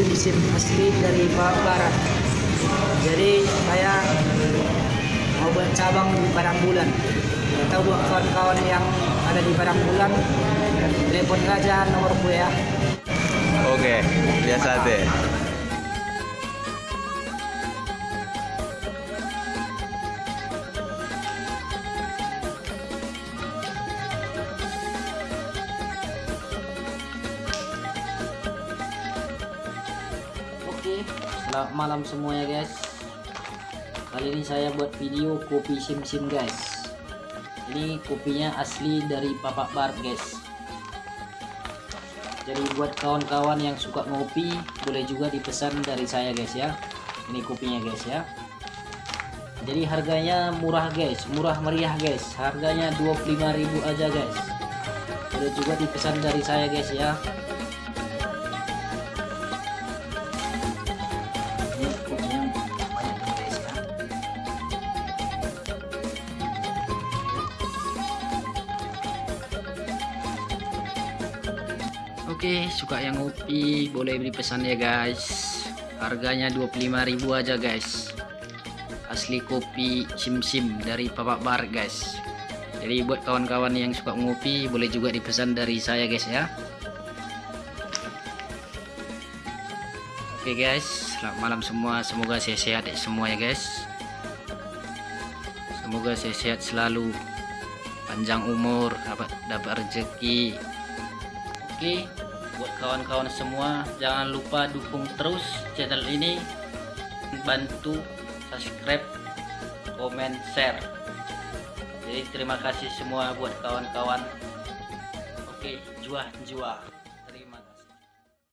sim-sim asli dari Barat. Jadi saya mau buat cabang di Padang Bulan. Atau buat kawan-kawan yang ada di Padang Bulan, telepon aja nomorku ya. Oke, biasa deh. Selamat malam semuanya guys. Kali ini saya buat video kopi sim-sim guys. Ini kopinya asli dari Papak Bar guys. Jadi buat kawan-kawan yang suka ngopi, boleh juga dipesan dari saya guys ya. Ini kopinya guys ya. Jadi harganya murah guys, murah meriah guys. Harganya 25.000 aja guys. Boleh juga dipesan dari saya guys ya. Oke, suka yang ngopi boleh beli pesan ya guys. Harganya 25.000 aja guys. Asli kopi sim-sim dari Papak Bar guys. Jadi buat kawan-kawan yang suka ngopi boleh juga dipesan dari saya guys ya. Oke guys, selamat malam semua. Semoga sehat-sehat semua ya guys. Semoga sehat selalu, panjang umur, dapat dapat rezeki. Oke, buat kawan-kawan semua jangan lupa dukung terus channel ini. Bantu subscribe, komen, share. Jadi terima kasih semua buat kawan-kawan. Oke, juah juah.